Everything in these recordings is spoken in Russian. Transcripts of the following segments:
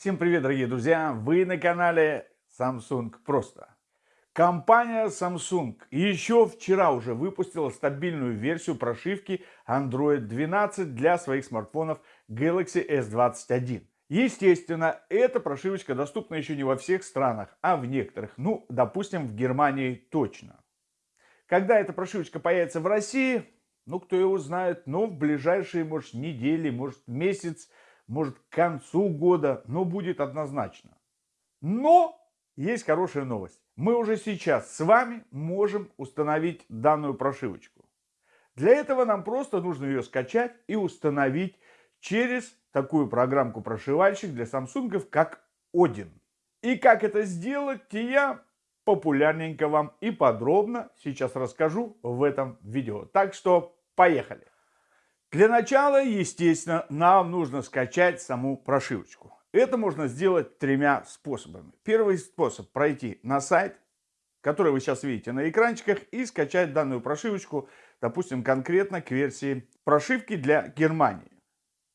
Всем привет, дорогие друзья! Вы на канале Samsung Просто. Компания Samsung еще вчера уже выпустила стабильную версию прошивки Android 12 для своих смартфонов Galaxy S21. Естественно, эта прошивочка доступна еще не во всех странах, а в некоторых. Ну, допустим, в Германии точно. Когда эта прошивочка появится в России, ну, кто его знает, но в ближайшие, может, недели, может, месяц, может к концу года, но будет однозначно. Но есть хорошая новость. Мы уже сейчас с вами можем установить данную прошивочку. Для этого нам просто нужно ее скачать и установить через такую программку-прошивальщик для Samsung, как Odin. И как это сделать, я популярненько вам и подробно сейчас расскажу в этом видео. Так что поехали! Для начала, естественно, нам нужно скачать саму прошивочку. Это можно сделать тремя способами. Первый способ – пройти на сайт, который вы сейчас видите на экранчиках, и скачать данную прошивочку, допустим, конкретно к версии прошивки для Германии.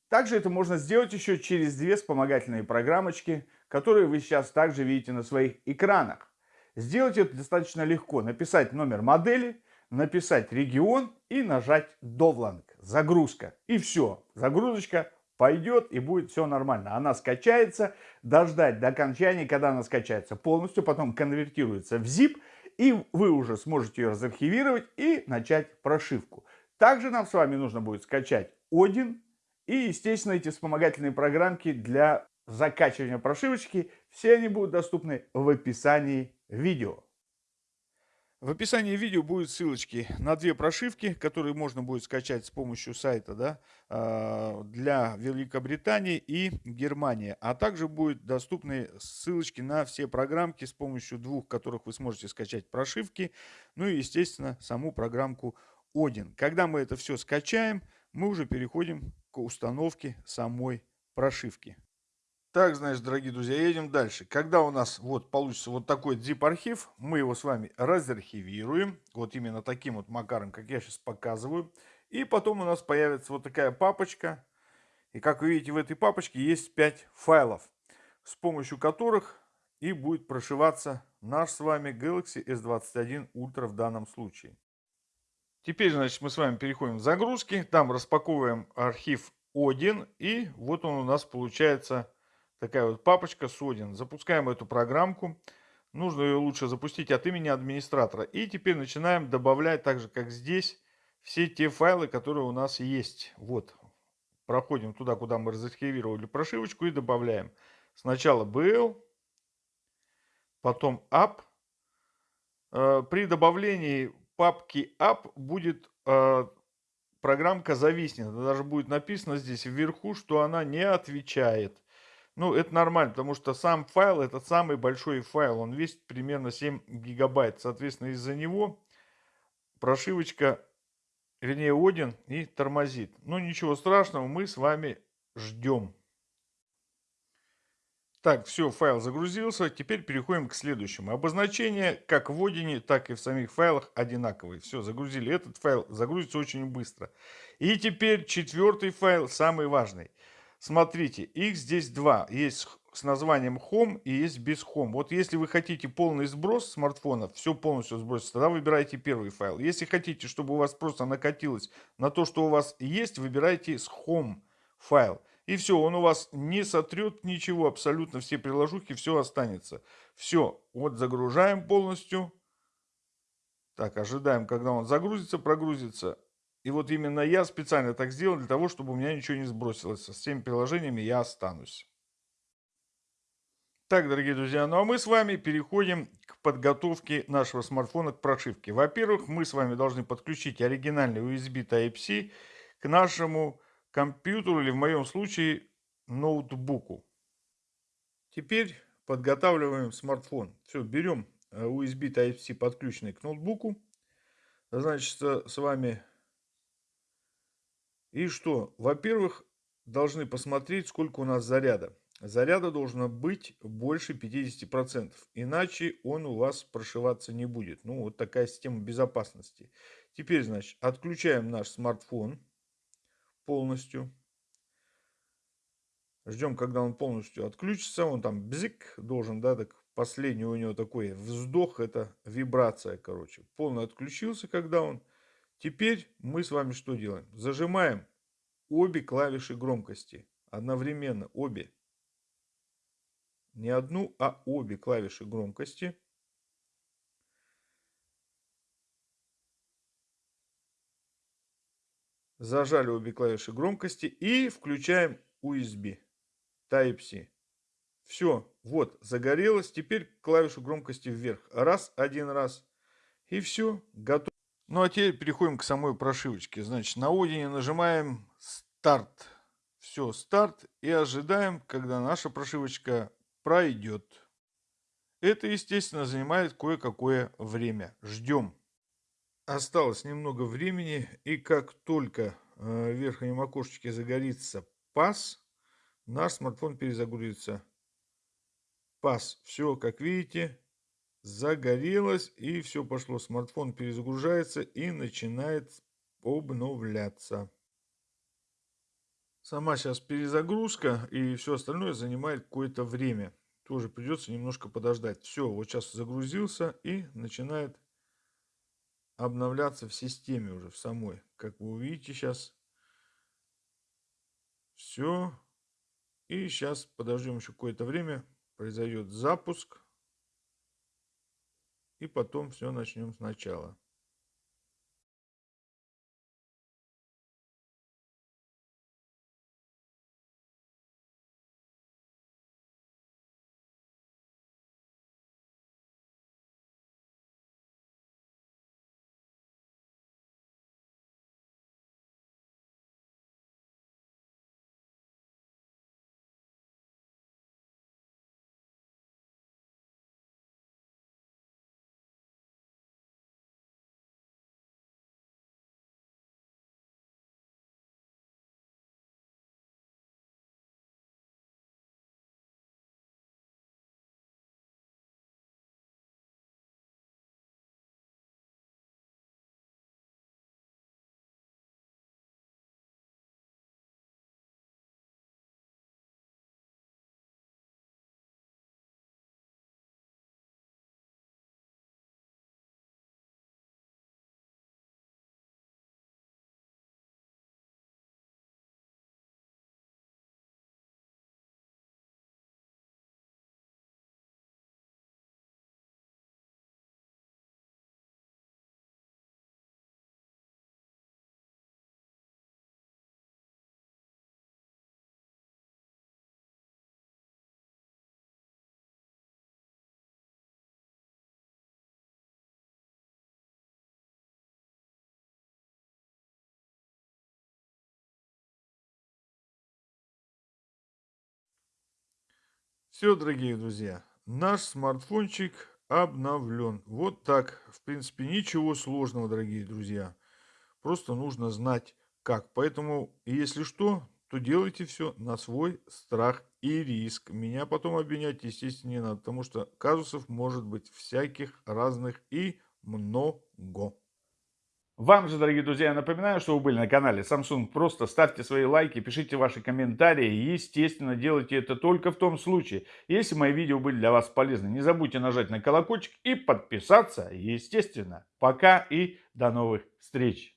Также это можно сделать еще через две вспомогательные программочки, которые вы сейчас также видите на своих экранах. Сделать это достаточно легко. Написать номер модели, написать регион и нажать Довланг загрузка. И все, загрузочка пойдет и будет все нормально. Она скачается, дождать до окончания, когда она скачается полностью, потом конвертируется в zip, и вы уже сможете ее разархивировать и начать прошивку. Также нам с вами нужно будет скачать Odin и, естественно, эти вспомогательные программки для закачивания прошивочки. Все они будут доступны в описании видео. В описании видео будут ссылочки на две прошивки, которые можно будет скачать с помощью сайта да, а, для Великобритании и Германии. А также будут доступны ссылочки на все программки, с помощью двух которых вы сможете скачать прошивки. Ну и, естественно, саму программку Odin. Когда мы это все скачаем, мы уже переходим к установке самой прошивки. Так, значит, дорогие друзья, едем дальше. Когда у нас вот получится вот такой zip-архив, мы его с вами разархивируем. Вот именно таким вот макаром, как я сейчас показываю. И потом у нас появится вот такая папочка. И как вы видите, в этой папочке есть 5 файлов, с помощью которых и будет прошиваться наш с вами Galaxy S21 Ultra в данном случае. Теперь, значит, мы с вами переходим в загрузки. Там распаковываем архив Odin. И вот он у нас получается такая вот папочка Sodin. Запускаем эту программку. Нужно ее лучше запустить от имени администратора. И теперь начинаем добавлять, так же как здесь, все те файлы, которые у нас есть. Вот. Проходим туда, куда мы разархивировали прошивочку и добавляем. Сначала BL, потом app. Э, при добавлении папки app будет э, программка зависнет. Даже будет написано здесь вверху, что она не отвечает. Ну, это нормально, потому что сам файл, это самый большой файл, он весит примерно 7 гигабайт. Соответственно, из-за него прошивочка, вернее, Один и тормозит. Ну, ничего страшного, мы с вами ждем. Так, все, файл загрузился. Теперь переходим к следующему. Обозначение как в Одине, так и в самих файлах одинаковые. Все, загрузили. Этот файл загрузится очень быстро. И теперь четвертый файл, самый важный. Смотрите, их здесь два. Есть с названием Home и есть без Home. Вот если вы хотите полный сброс смартфона, все полностью сбросить, тогда выбирайте первый файл. Если хотите, чтобы у вас просто накатилось на то, что у вас есть, выбирайте с Home файл. И все, он у вас не сотрет ничего, абсолютно все приложухи, все останется. Все, вот загружаем полностью. Так, ожидаем, когда он загрузится, прогрузится. И вот именно я специально так сделал, для того, чтобы у меня ничего не сбросилось. Со всеми приложениями я останусь. Так, дорогие друзья, ну а мы с вами переходим к подготовке нашего смартфона к прошивке. Во-первых, мы с вами должны подключить оригинальный USB Type-C к нашему компьютеру или в моем случае ноутбуку. Теперь подготавливаем смартфон. Все, берем э, USB Type-C подключенный к ноутбуку. Значит, с вами и что? Во-первых, должны посмотреть, сколько у нас заряда. Заряда должно быть больше 50%, иначе он у вас прошиваться не будет. Ну, вот такая система безопасности. Теперь, значит, отключаем наш смартфон полностью. Ждем, когда он полностью отключится. Он там бзик должен, да, так последний у него такой вздох, это вибрация, короче. Полный отключился, когда он. Теперь мы с вами что делаем? Зажимаем обе клавиши громкости. Одновременно обе. Не одну, а обе клавиши громкости. Зажали обе клавиши громкости и включаем USB. Type-C. Все, вот, загорелось. Теперь клавишу громкости вверх. Раз, один раз. И все, готово. Ну а теперь переходим к самой прошивочке. Значит, на Одине нажимаем старт. Все, старт. И ожидаем, когда наша прошивочка пройдет. Это, естественно, занимает кое-какое время. Ждем. Осталось немного времени. И как только э, в верхнем окошечке загорится пас, наш смартфон перезагрузится. Пас. Все, как видите, загорелось и все пошло. Смартфон перезагружается и начинает обновляться. Сама сейчас перезагрузка и все остальное занимает какое-то время. Тоже придется немножко подождать. Все, вот сейчас загрузился и начинает обновляться в системе уже, в самой. Как вы увидите сейчас. Все. И сейчас подождем еще какое-то время. Произойдет запуск. И потом все начнем сначала. Все, дорогие друзья, наш смартфончик обновлен. Вот так. В принципе, ничего сложного, дорогие друзья. Просто нужно знать как. Поэтому, если что, то делайте все на свой страх и риск. Меня потом обвинять, естественно, не надо, потому что казусов может быть всяких разных и много. Вам же, дорогие друзья, я напоминаю, что вы были на канале Samsung. Просто ставьте свои лайки, пишите ваши комментарии. И, естественно, делайте это только в том случае, если мои видео были для вас полезны. Не забудьте нажать на колокольчик и подписаться, естественно. Пока и до новых встреч!